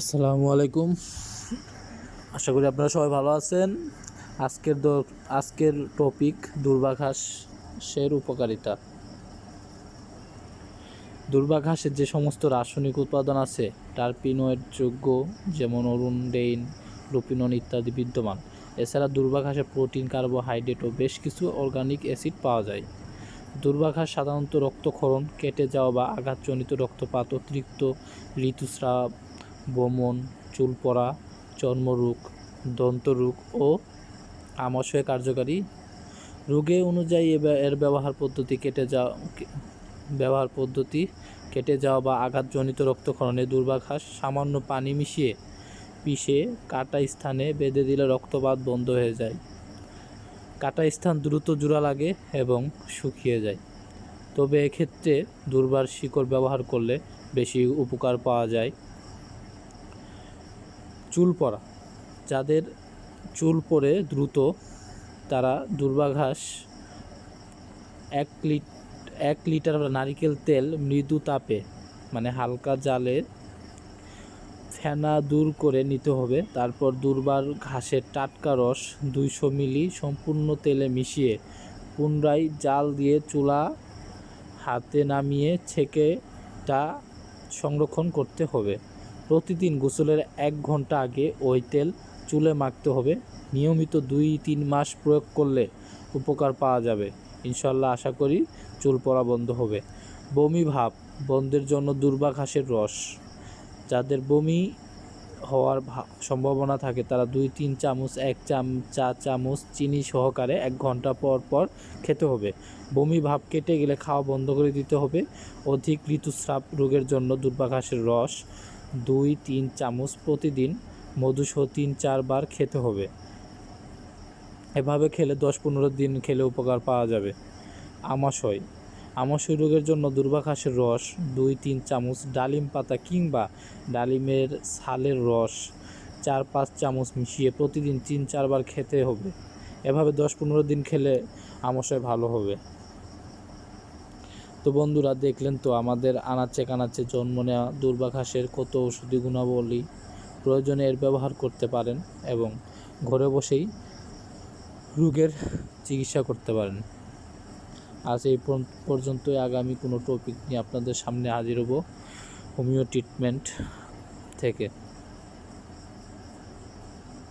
আসসালামু আলাইকুম। আশা করি আপনারা সবাই ভালো আছেন। আজকের আজকের টপিক দুর্বাঘাসের উপকারিতা। দুর্বাঘাসের যে সমস্ত রাসায়নিক উৎপাদন আছে টার্পিনোয়েড যোগ্য যেমন অরুণ, ডেইন, লুপিনন ইত্যাদি বিদ্যমান। এছাড়া দুর্বাঘাসে প্রোটিন, কার্বোহাইড্রেট ও বেশ কিছু অর্গানিক অ্যাসিড পাওয়া যায়। দুর্বাঘাস সাধারণত রক্তক্ষরণ, কেটে যাওয়া বা আঘাতজনিত রক্তপাত, অতিরিক্ত ঋতুস্রাব বমন চুল পড়া চর্মরোগ, দন্তরোগ ও আমাশয় কার্যকারী রোগে অনুযায়ী এর ব্যবহার পদ্ধতি কেটে যাওয়া ব্যবহার পদ্ধতি কেটে যাওয়া বা আঘাতজনিত রক্তক্ষরণে দুর্বাঘাস সামান্য পানি মিশিয়ে পিষে কাটা স্থানে বেঁধে দিলে রক্তপাত বন্ধ হয়ে যায়। কাটা স্থান দ্রুত জোড়া লাগে এবং শুকিয়ে যায়। তবে এক্ষেত্রে দুর্বার শিকড় ব্যবহার করলে বেশি উপকার পাওয়া যায়। চুল পড়া যাদের চুল পড়ে দ্রুত তারা দুর্বাঘাস এক লিট, এক লিটার নারিকেল তেল মৃদু তাপে মানে হালকা জালে ফেনা দূর করে নিতে হবে। তারপর দুর্বার ঘাসের টাটকা রস দুইশো মিলি সম্পূর্ণ তেলে মিশিয়ে পুনরায় জাল দিয়ে চুলা হাতে নামিয়ে ছেঁকে তা সংরক্ষণ করতে হবে। প্রতিদিন গোসলের এক ঘণ্টা আগে ওই তেল চুলে মাখতে হবে। নিয়মিত দুই তিন মাস প্রয়োগ করলে উপকার পাওয়া যাবে। ইনশাল্লাহ আশা করি চুল পড়া বন্ধ হবে। বমি ভাব, বন্ধের জন্য দুর্বা ঘাসের রস। যাদের বমি হওয়ার সম্ভাবনা থাকে। তারা দুই, তিন চামচ, এক চাম, চা চামচ চিনি সহকারে এক ঘণ্টা পর পর খেতে হবে। বমি, ভাব কেটে গেলে খাওয়া বন্ধ করে দিতে হবে। অধিক ঋতুস্রাব রোগের জন্য দুর্বাঘাসের রস, দুই, তিন চামচ প্রতিদিন মধুসহ তিন চারবার খেতে হবে। এভাবে খেলে দশ, পনেরো দিন খেলে উপকার পাওয়া যাবে। আমাশয় আমাশয় রোগের জন্য দুর্বাঘাসের রস, দুই, তিন চামচ ডালিম পাতা কিংবা ডালিমের ছালের রস, চার, পাঁচ চামচ মিশিয়ে প্রতিদিন তিন, চারবার খেতে হবে। এভাবে দশ, পনেরো দিন খেলে আমাশয় ভালো হবে। তো বন্ধুরা, দেখলেন তো আমাদের আনাচে কানাচে জন্ম নেওয়া দুর্বাঘাসের কত ওষুধি গুণাবলী প্রয়োজনে এর ব্যবহার করতে পারেন এবং ঘরে বসেই রোগের চিকিৎসা করতে পারেন। আজ এই পর্যন্ত- আগামী কোনো টপিক নিয়ে আপনাদের সামনে হাজির হব। হোমিও ট্রিটমেন্ট থেকে।